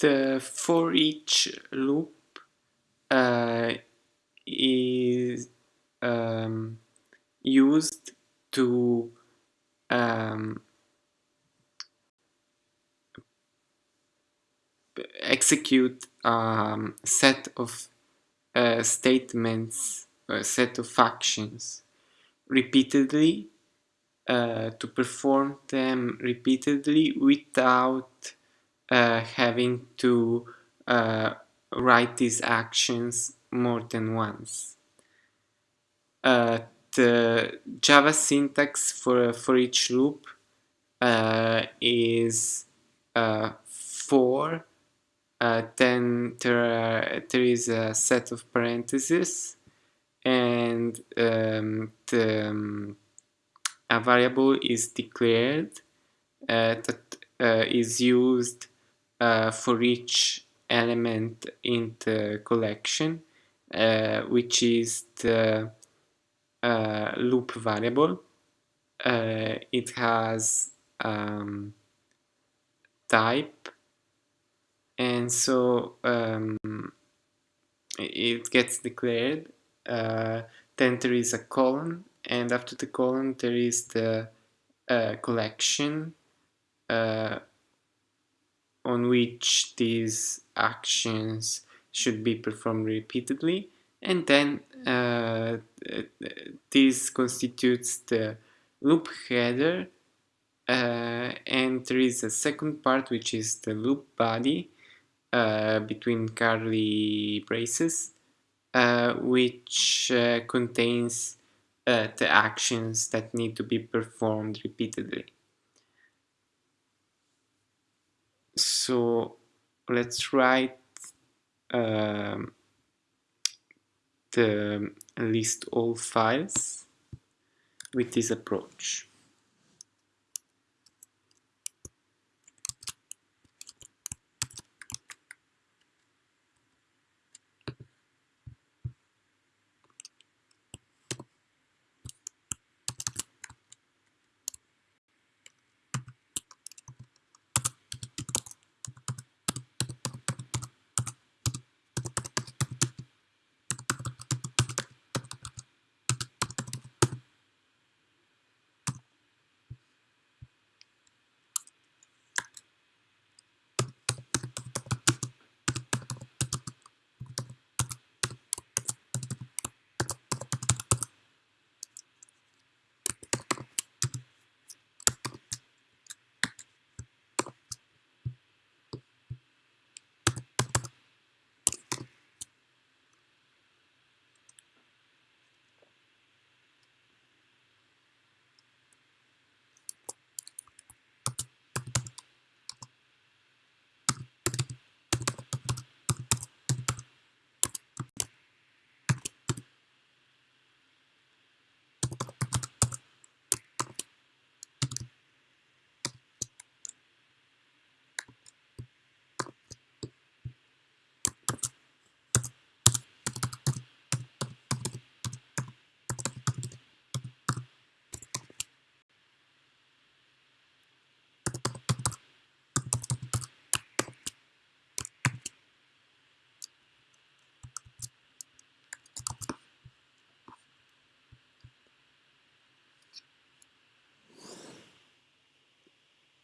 The for each loop uh, is um, used to um, execute um, set of uh, statements, a set of actions repeatedly uh, to perform them repeatedly without uh, having to uh, write these actions more than once. Uh, the Java syntax for, for each loop uh, is for uh, then there, there is a set of parentheses and um, the, um, a variable is declared uh, that uh, is used uh, for each element in the collection uh, which is the uh, loop variable. It has um, type. And so um, it gets declared uh, then there is a colon and after the colon there is the uh, collection uh, on which these actions should be performed repeatedly and then uh, this constitutes the loop header uh, and there is a second part which is the loop body uh, between curly braces uh, which uh, contains uh, the actions that need to be performed repeatedly. So let's write um, the list all files with this approach.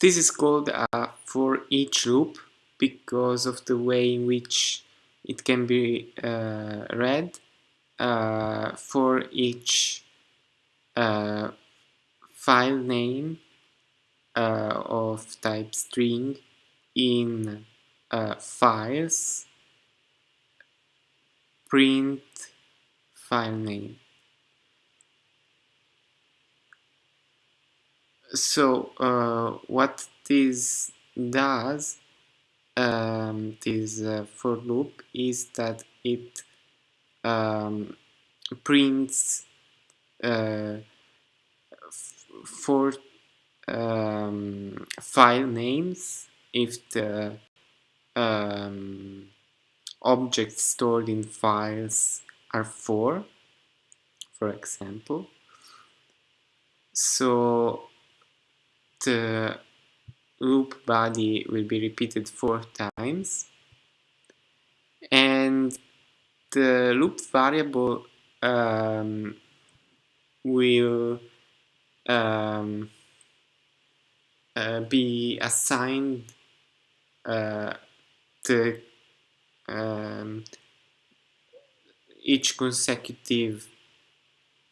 This is called a for each loop because of the way in which it can be uh, read. Uh, for each uh, file name uh, of type string in uh, files print file name so uh, what this does um, this uh, for loop is that it um, prints uh, for um, file names if the um, objects stored in files are four for example. So the loop body will be repeated four times and the loop variable um, will um, uh, be assigned uh, the um, each consecutive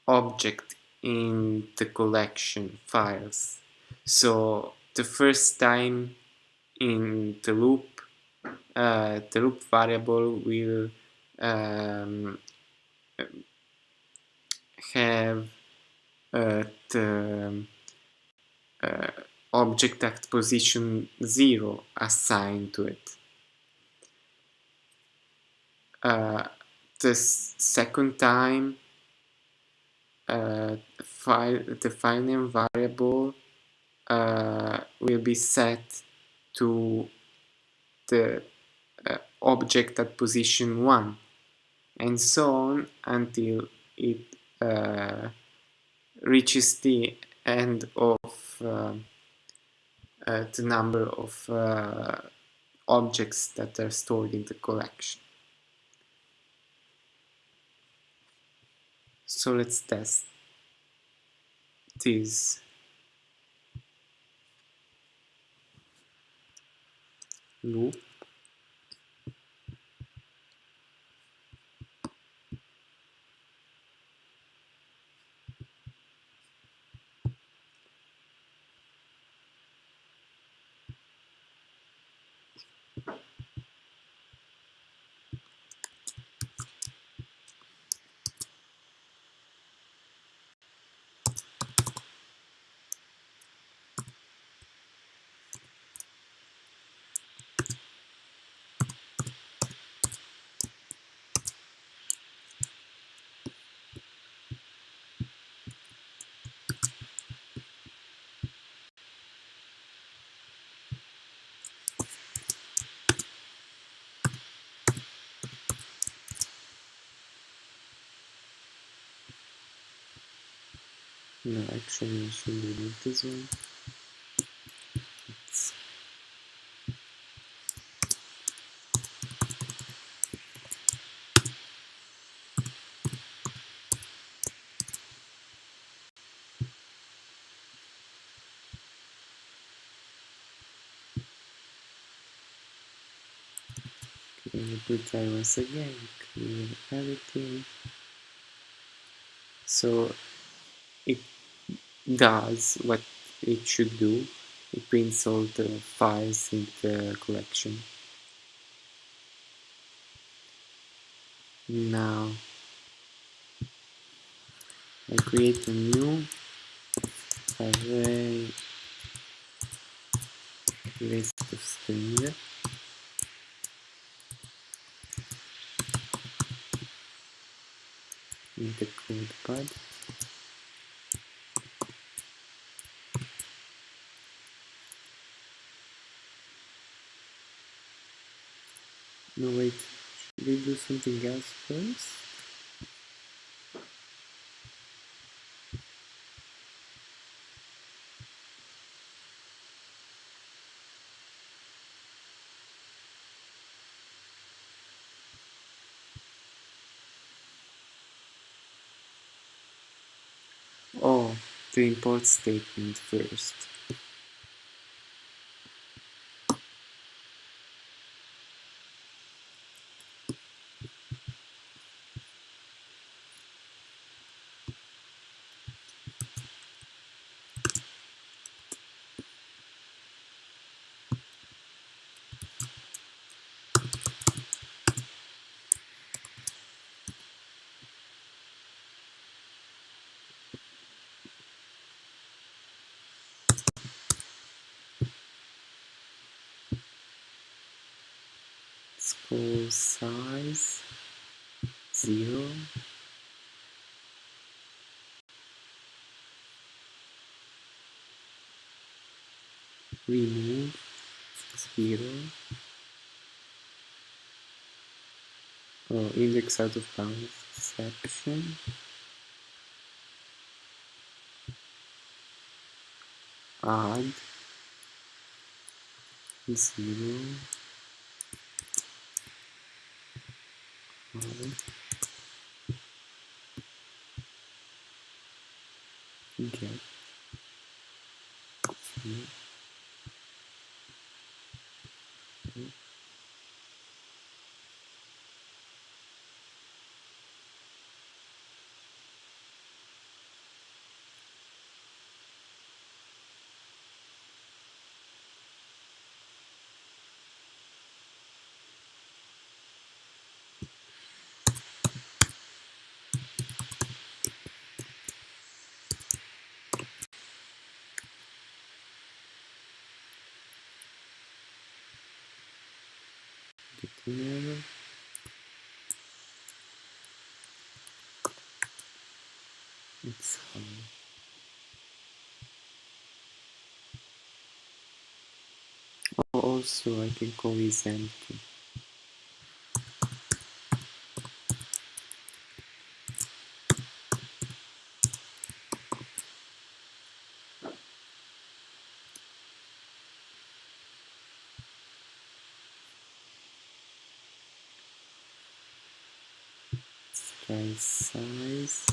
object in the collection files. So the first time in the loop, uh, the loop variable will um, have uh, the uh, object at position 0 assigned to it. Uh, the second time uh, file the file name will be set to the uh, object at position 1 and so on until it uh, reaches the end of uh, uh, the number of uh, objects that are stored in the collection. So let's test this. Loop No, actually I should remove this one. It's okay, retry once again, clear everything. So it does what it should do. It prints all the files in the collection. Now I create a new array list of string in the code pad. No wait, should we do something else first? Oh, the import statement first. Scroll size zero. Remove zero. Oh, index out of bounds exception. Add zero get here it's um, hard. Oh, also I can call is empty try size.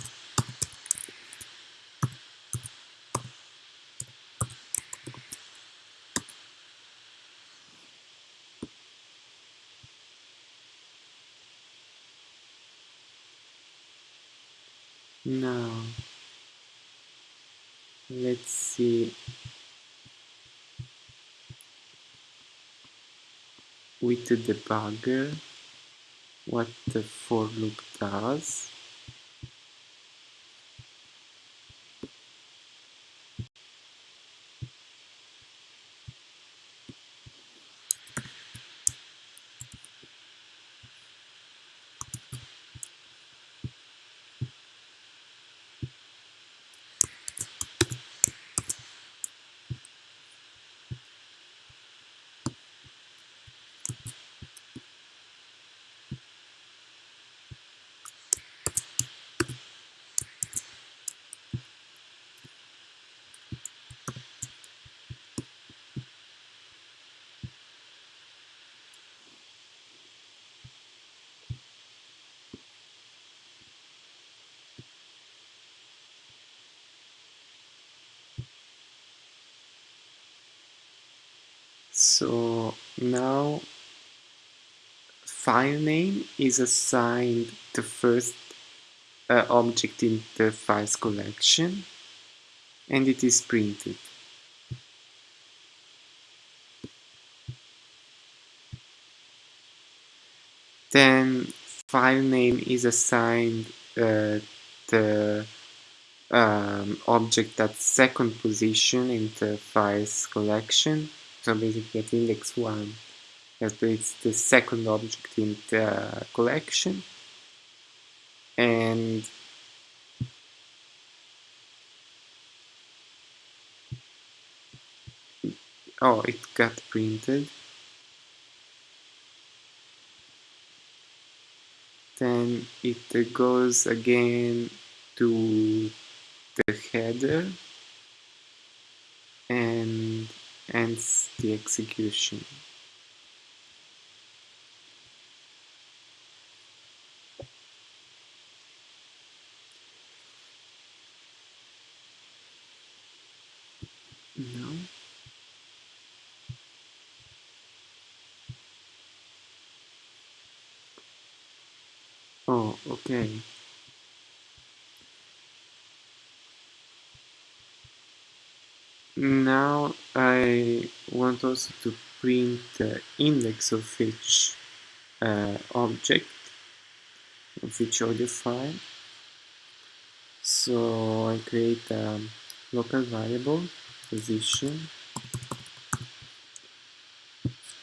Now let's see. With the debugger what the for loop does so now file name is assigned the first uh, object in the files collection and it is printed. Then file name is assigned uh, the um, object at second position in the files collection so basically at index 1 it's the second object in the collection. And oh it got printed. Then it goes again to the header. And ends the execution. No oh okay Now I want also to print the index of each uh, object, of each audio file. So I create a local variable position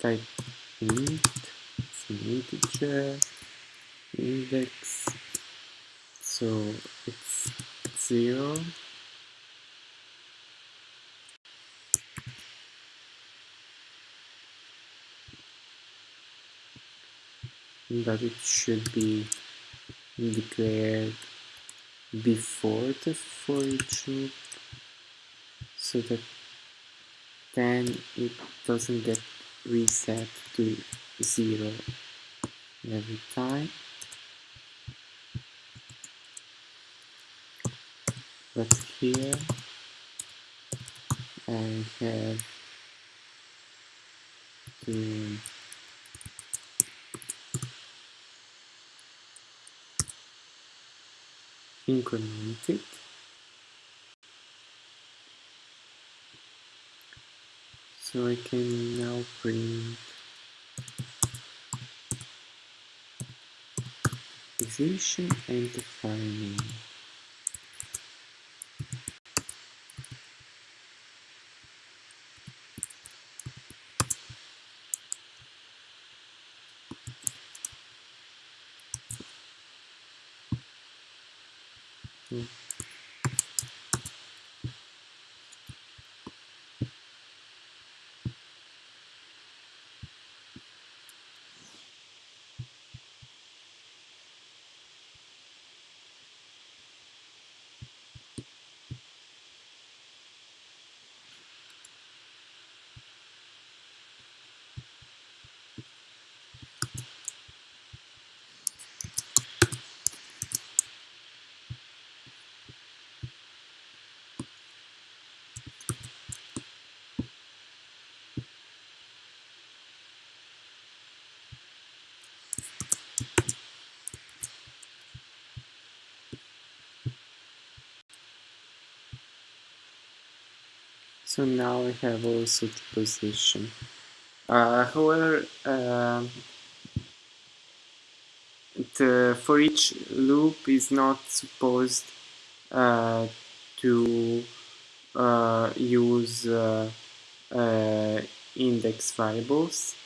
type int, it's an integer, index, so it's 0 that it should be declared before the for each loop so that then it doesn't get reset to zero every time. But here I have to increment it so I can now print. Position and the file name Mm. So now I have also the position. Uh, however, um, the for each loop is not supposed uh, to uh, use uh, uh, index variables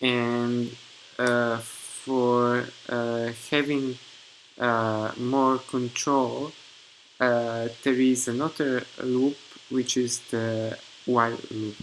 and uh, for having more control Uh, there is another loop which is the while loop